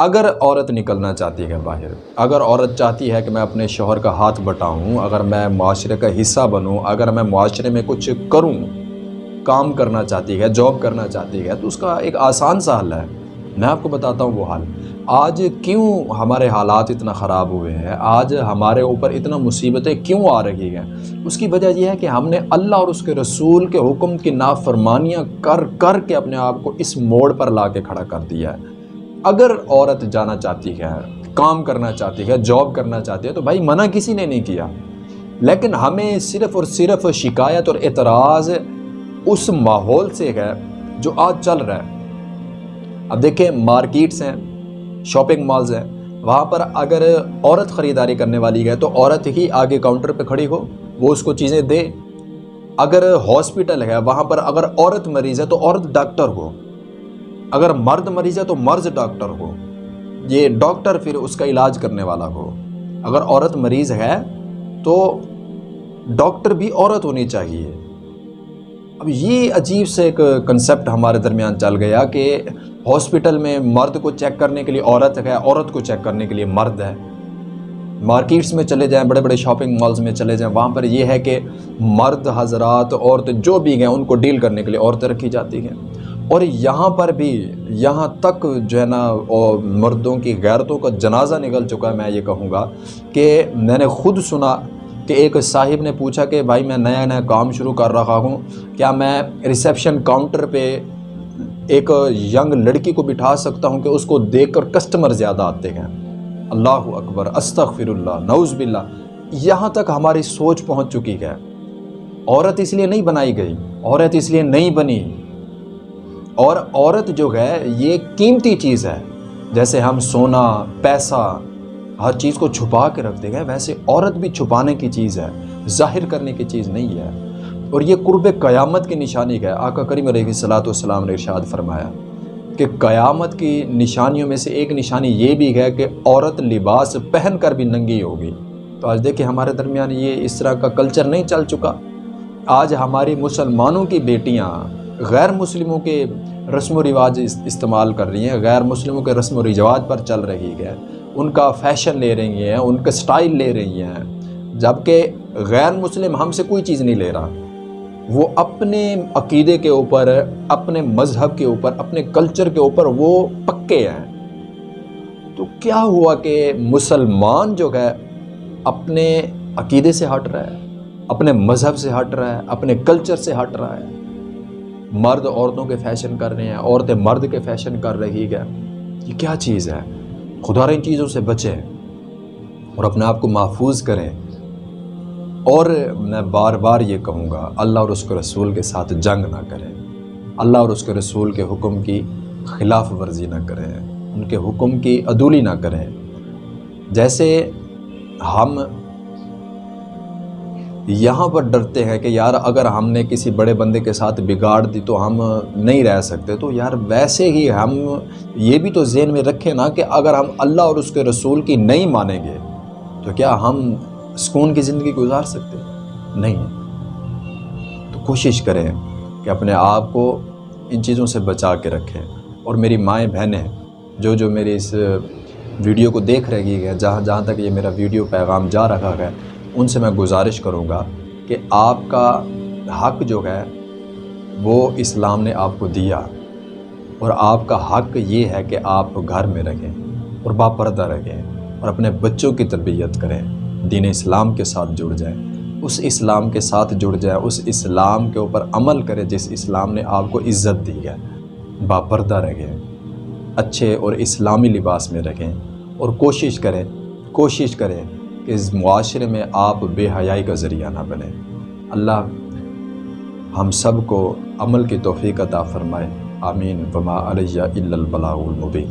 اگر عورت نکلنا چاہتی ہے باہر، اگر عورت چاہتی ہے کہ میں اپنے شوہر کا ہاتھ بٹاؤں، اگر میں معاشرے کا حصہ بنوں، اگر میں معاشرے میں کچھ کروں، کام کرنا چاہتی ہے جاب کرنا چاہتی ہے، تو اس کا ایک آسان سا حل ہے۔ میں آپ کو بتاتا ہوں وہ حل۔ آج کیوں ہمارے حالات اتنا خراب ہوئے ہیں؟ آج ہمارے اوپر اتنا مصیبتیں کیوں آ رہی ہیں؟ اس کی وجہ یہ ہے کہ ہم نے اللہ اور اس کے رسول کے حکم کی نافرمانیاں کر کر کے اپنے آپ کو اس موڑ پر لا کے کھڑا کر دیا ہے۔ اگر عورت جانا چاہتی ہے، کام کرنا چاہتی ہے جاب کرنا چاہتی ہے، تو بھائی منع کسی نے نہیں کیا۔ لیکن ہمیں صرف اور صرف شکایت اور اعتراض اس ماحول سے ہے جو آج چل رہا ہے۔ اب دیکھیں، مارکیٹس ہیں شاپنگ مالز ہیں۔ وہاں پر اگر عورت خریداری کرنے والی ہے، تو عورت ہی آگے کاؤنٹر پہ کھڑی ہو، وہ اس کو چیزیں دے۔ اگر ہاسپٹل ہے، وہاں پر اگر عورت مریض ہے، تو عورت ڈاکٹر ہو۔ اگر مرد مریض ہے تو مرض ڈاکٹر ہو۔ یہ ڈاکٹر پھر اس کا علاج کرنے والا ہو۔ اگر عورت مریض ہے تو ڈاکٹر بھی عورت ہونی چاہیے۔ اب یہ عجیب سے ایک کنسپٹ ہمارے درمیان چل گیا کہ ہاسپٹل میں مرد کو چیک کرنے کے لیے عورت ہے، عورت کو چیک کرنے کے لیے مرد ہے۔ مارکیٹس میں چلے جائیں، بڑے بڑے شاپنگ مالز میں چلے جائیں، وہاں پر یہ ہے کہ مرد، حضرات عورتیں جو بھی ہیں، ان کو ڈیل کرنے کے لیے عورتیں رکھی جاتی ہیں۔ اور یہاں پر بھی یہاں تک جو ہے نا مردوں کی غیرتوں کا جنازہ نکل چکا ہے، میں یہ کہوں گا کہ میں نے خود سنا کہ ایک صاحب نے پوچھا کہ بھائی میں نیا نیا کام شروع کر رہا ہوں، کیا میں ریسیپشن کاؤنٹر پہ ایک ینگ لڑکی کو بٹھا سکتا ہوں کہ اس کو دیکھ کر کسٹمر زیادہ آتے ہیں؟ اللہ اکبر استغفر اللہ نعوذ باللہ۔ یہاں تک ہماری سوچ پہنچ چکی ہے۔ عورت اس لیے نہیں بنائی گئی، عورت اس لیے نہیں بنی۔ اور عورت جو ہے، یہ قیمتی چیز ہے۔ جیسے ہم سونا، پیسہ، ہر چیز کو چھپا کے رکھتے گئے ویسے عورت بھی چھپانے کی چیز ہے، ظاہر کرنے کی چیز نہیں ہے۔ اور یہ قرب قیامت کی نشانی ہے۔ آقا کریم علیہ صلاۃ والسلام نے ارشاد فرمایا کہ قیامت کی نشانیوں میں سے ایک نشانی یہ بھی ہے کہ عورت لباس پہن کر بھی ننگی ہوگی۔ تو آج دیکھیں ہمارے درمیان یہ اس طرح کا کلچر نہیں چل چکا۔ آج ہماری مسلمانوں کی بیٹیاں غیر مسلموں کے رسم و رواج استعمال کر رہی ہیں غیر مسلموں کے رسم و رواج پر چل رہی ہے۔ ان کا فیشن لے رہی ہیں، ان کا سٹائل لے رہی ہیں۔ جبکہ غیر مسلم ہم سے کوئی چیز نہیں لے رہا۔ وہ اپنے عقیدے کے اوپر، اپنے مذہب کے اوپر، اپنے کلچر کے اوپر وہ پکے ہیں۔ تو کیا ہوا کہ مسلمان جو ہے، اپنے عقیدے سے ہٹ رہا ہے، اپنے مذہب سے ہٹ رہا ہے، اپنے کلچر سے ہٹ رہا ہے؟ مرد عورتوں کے فیشن کر رہے ہیں، عورتیں مرد کے فیشن کر رہی ہے یہ کیا چیز ہے؟ خدا ان چیزوں سے بچیں اور اپنے آپ کو محفوظ کریں۔ اور میں بار بار یہ کہوں گا، اللہ اور اس کے رسول کے ساتھ جنگ نہ کریں۔ اللہ اور اس کے رسول کے حکم کی خلاف ورزی نہ کریں۔ ان کے حکم کی عدولی نہ کریں۔ جیسے ہم یہاں پر ڈرتے ہیں کہ یار اگر ہم نے کسی بڑے بندے کے ساتھ بگاڑ دی تو ہم نہیں رہ سکتے۔ تو یار ویسے ہی ہم یہ بھی تو ذہن میں رکھیں نا کہ اگر ہم اللہ اور اس کے رسول کی نہیں مانیں گے تو کیا ہم سکون کی زندگی گزار سکتے؟ نہیں۔ تو کوشش کریں کہ اپنے آپ کو ان چیزوں سے بچا کے رکھیں۔ اور میری مائیں بہنیں، جو جو میری اس ویڈیو کو دیکھ رہی ہے جہاں جہاں تک یہ میرا ویڈیو پیغام جا رہا ہے ان سے میں گزارش کروں گا کہ آپ کا حق جو ہے، وہ اسلام نے آپ کو دیا۔ اور آپ کا حق یہ ہے کہ آپ گھر میں رہیں اور باپردہ رہیں اور اپنے بچوں کی تربیت کریں، دین اسلام کے ساتھ جڑ جائیں۔ اس اسلام کے ساتھ جڑ جائے اس اسلام کے اوپر عمل کرے جس اسلام نے آپ کو عزت دی ہے۔ باپردہ رہیں، اچھے اور اسلامی لباس میں رکھیں اور کوشش کریں کوشش کریں اس معاشرے میں آپ بے حیائی کا ذریعہ نہ بنیں۔ اللہ ہم سب کو عمل کی توفیق عطا فرمائے۔ آمین۔ وما علیہ الا البلاغ المبین۔